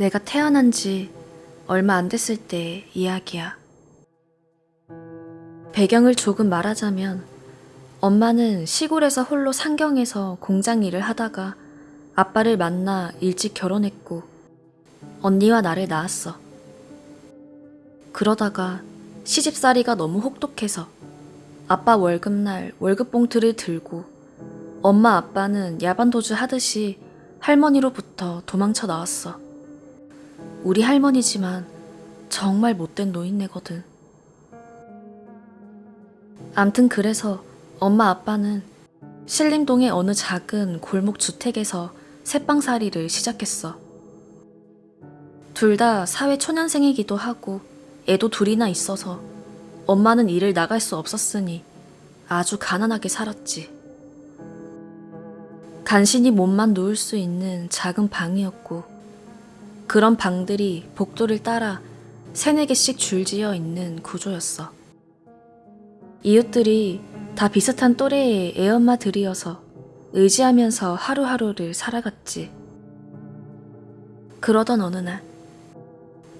내가 태어난 지 얼마 안 됐을 때 이야기야. 배경을 조금 말하자면 엄마는 시골에서 홀로 상경에서 공장 일을 하다가 아빠를 만나 일찍 결혼했고 언니와 나를 낳았어. 그러다가 시집살이가 너무 혹독해서 아빠 월급날 월급 봉투를 들고 엄마 아빠는 야반도주 하듯이 할머니로부터 도망쳐 나왔어. 우리 할머니지만 정말 못된 노인네거든. 암튼 그래서 엄마 아빠는 신림동의 어느 작은 골목 주택에서 새빵살이를 시작했어. 둘 다 사회 초년생이기도 하고 애도 둘이나 있어서 엄마는 일을 나갈 수 없었으니 아주 가난하게 살았지. 간신히 몸만 누울 수 있는 작은 방이었고 그런 방들이 복도를 따라 세네 개씩 줄지어 있는 구조였어. 이웃들이 다 비슷한 또래의 애엄마들이어서 의지하면서 하루하루를 살아갔지. 그러던 어느 날,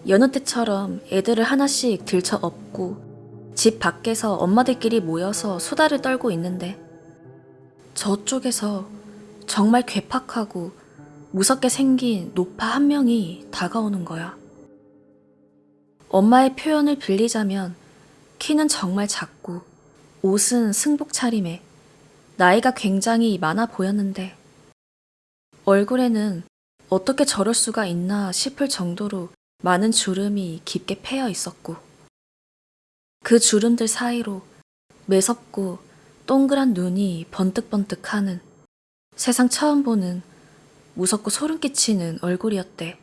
여느 때처럼 애들을 하나씩 들쳐 업고 집 밖에서 엄마들끼리 모여서 수다를 떨고 있는데 저쪽에서 정말 괴팍하고 무섭게 생긴 노파 한 명이 다가오는 거야. 엄마의 표현을 빌리자면 키는 정말 작고 옷은 승복 차림에 나이가 굉장히 많아 보였는데 얼굴에는 어떻게 저럴 수가 있나 싶을 정도로 많은 주름이 깊게 패여 있었고 그 주름들 사이로 매섭고 동그란 눈이 번뜩번뜩 하는 세상 처음 보는 무섭고 소름 끼치는 얼굴이었대.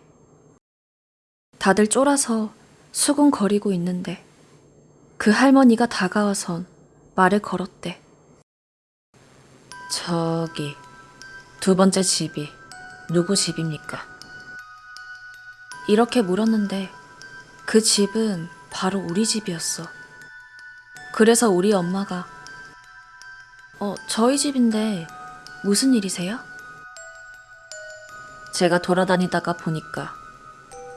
다들 쫄아서 수군거리고 있는데 그 할머니가 다가와선 말을 걸었대. 저기 두 번째 집이 누구 집입니까? 이렇게 물었는데 그 집은 바로 우리 집이었어. 그래서 우리 엄마가 어, 저희 집인데 무슨 일이세요? 제가 돌아다니다가 보니까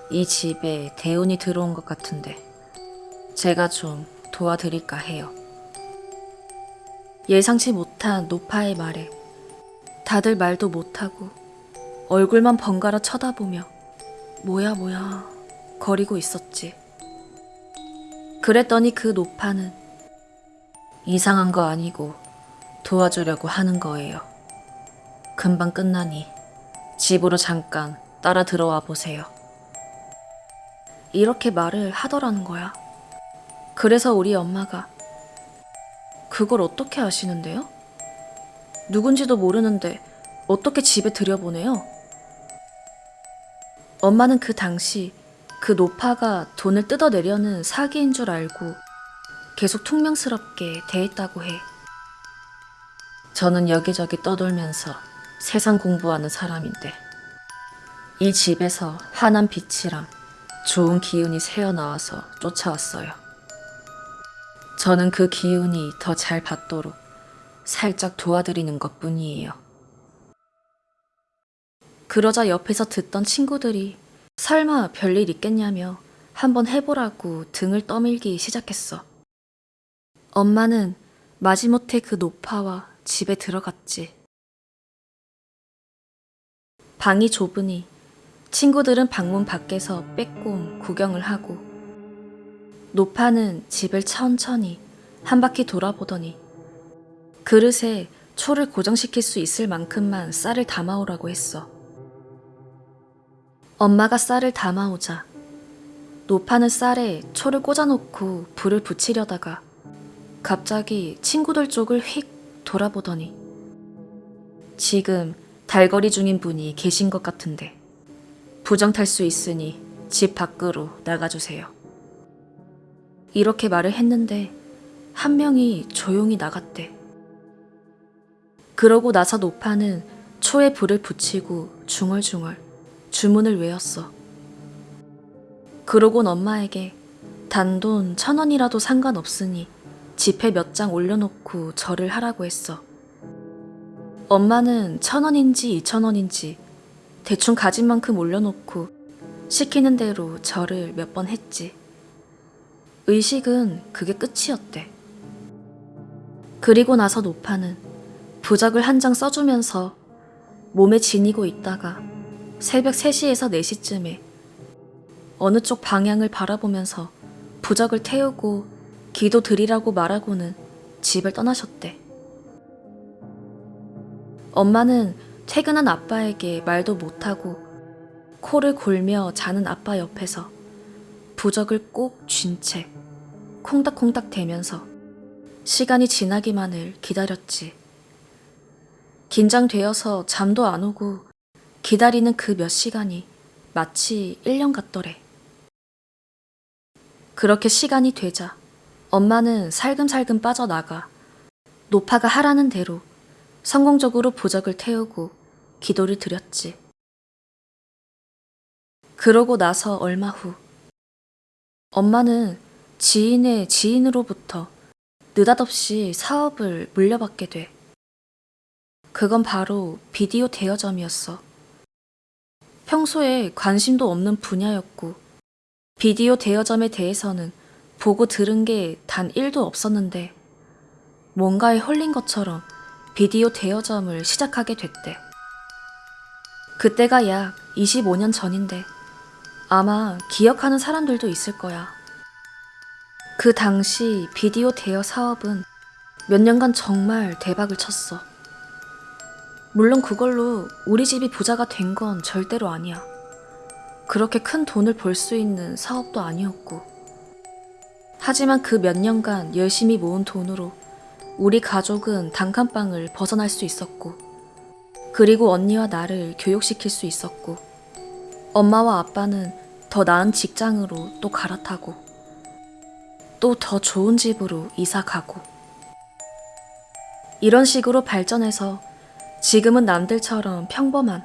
이 집에 대운이 들어온 것 같은데 제가 좀 도와드릴까 해요. 예상치 못한 노파의 말에 다들 말도 못하고 얼굴만 번갈아 쳐다보며 뭐야 뭐야 거리고 있었지. 그랬더니 그 노파는 이상한 거 아니고 도와주려고 하는 거예요. 금방 끝나니 집으로 잠깐 따라 들어와 보세요. 이렇게 말을 하더라는 거야. 그래서 우리 엄마가 그걸 어떻게 아시는데요? 누군지도 모르는데 어떻게 집에 들여보내요? 엄마는 그 당시 그 노파가 돈을 뜯어내려는 사기인 줄 알고 계속 퉁명스럽게 대했다고 해. 저는 여기저기 떠돌면서 세상 공부하는 사람인데 이 집에서 환한 빛이랑 좋은 기운이 새어나와서 쫓아왔어요. 저는 그 기운이 더 잘 받도록 살짝 도와드리는 것 뿐이에요. 그러자 옆에서 듣던 친구들이 설마 별일 있겠냐며 한번 해보라고 등을 떠밀기 시작했어. 엄마는 마지못해 그 노파와 집에 들어갔지. 방이 좁으니 친구들은 방문 밖에서 빼꼼 구경을 하고 노파는 집을 천천히 한 바퀴 돌아보더니 그릇에 초를 고정시킬 수 있을 만큼만 쌀을 담아오라고 했어. 엄마가 쌀을 담아오자 노파는 쌀에 초를 꽂아놓고 불을 붙이려다가 갑자기 친구들 쪽을 휙 돌아보더니 지금 달거리 중인 분이 계신 것 같은데 부정 탈 수 있으니 집 밖으로 나가주세요. 이렇게 말을 했는데 한 명이 조용히 나갔대. 그러고 나서 노파는 초에 불을 붙이고 중얼중얼 주문을 외웠어. 그러곤 엄마에게 단돈 천 원이라도 상관없으니 지폐 몇 장 올려놓고 절을 하라고 했어. 엄마는 천 원인지 이천 원인지 대충 가진 만큼 올려놓고 시키는 대로 절을 몇 번 했지. 의식은 그게 끝이었대. 그리고 나서 노파는 부적을 한 장 써주면서 몸에 지니고 있다가 새벽 3시에서 4시쯤에 어느 쪽 방향을 바라보면서 부적을 태우고 기도 드리라고 말하고는 집을 떠나셨대. 엄마는 퇴근한 아빠에게 말도 못하고 코를 골며 자는 아빠 옆에서 부적을 꼭 쥔 채 콩닥콩닥 대면서 시간이 지나기만을 기다렸지. 긴장되어서 잠도 안 오고 기다리는 그 몇 시간이 마치 1년 같더래. 그렇게 시간이 되자 엄마는 살금살금 빠져나가 노파가 하라는 대로 성공적으로 부적을 태우고 기도를 드렸지. 그러고 나서 얼마 후 엄마는 지인의 지인으로부터 느닷없이 사업을 물려받게 돼. 그건 바로 비디오 대여점이었어. 평소에 관심도 없는 분야였고, 비디오 대여점에 대해서는 보고 들은 게 단 1도 없었는데, 뭔가에 홀린 것처럼 비디오 대여점을 시작하게 됐대. 그때가 약 25년 전인데, 아마 기억하는 사람들도 있을 거야. 그 당시 비디오 대여 사업은 몇 년간 정말 대박을 쳤어. 물론 그걸로 우리 집이 부자가 된 건 절대로 아니야. 그렇게 큰 돈을 벌 수 있는 사업도 아니었고. 하지만 그 몇 년간 열심히 모은 돈으로 우리 가족은 단칸방을 벗어날 수 있었고, 그리고 언니와 나를 교육시킬 수 있었고, 엄마와 아빠는 더 나은 직장으로 또 갈아타고, 또 더 좋은 집으로 이사 가고. 이런 식으로 발전해서 지금은 남들처럼 평범한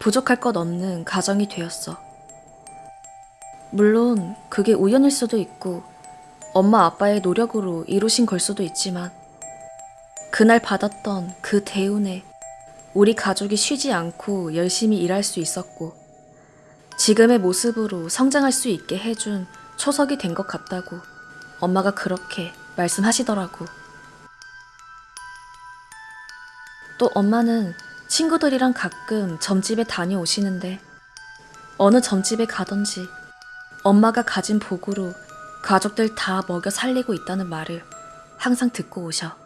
부족할 것 없는 가정이 되었어. 물론 그게 우연일 수도 있고 엄마 아빠의 노력으로 이루신 걸 수도 있지만 그날 받았던 그 대운에 우리 가족이 쉬지 않고 열심히 일할 수 있었고 지금의 모습으로 성장할 수 있게 해준 초석이 된 것 같다고 엄마가 그렇게 말씀하시더라고. 또 엄마는 친구들이랑 가끔 점집에 다녀오시는데 어느 점집에 가던지 엄마가 가진 복으로 가족들 다 먹여 살리고 있다는 말을 항상 듣고 오셔.